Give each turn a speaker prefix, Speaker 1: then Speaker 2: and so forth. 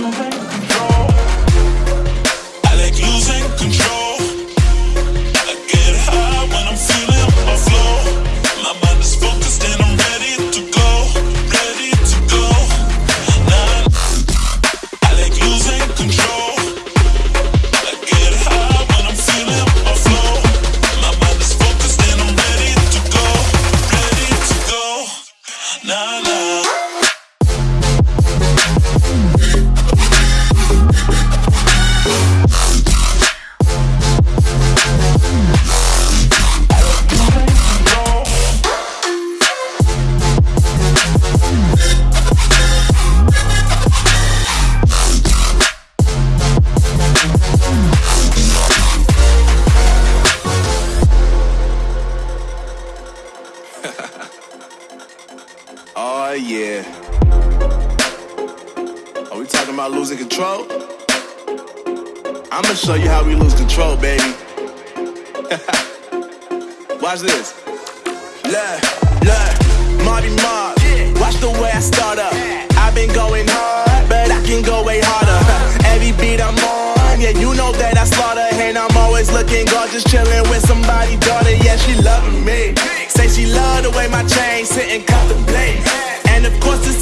Speaker 1: moment. yeah. Are we talking about losing control? I'ma show you how we lose control, baby. Watch this. Look, look, Marty Mark. Watch the way I start up. I've been going hard, but I can go way harder. Every beat I'm on, yeah, you know that I slaughter. And I'm always looking gorgeous, chilling with somebody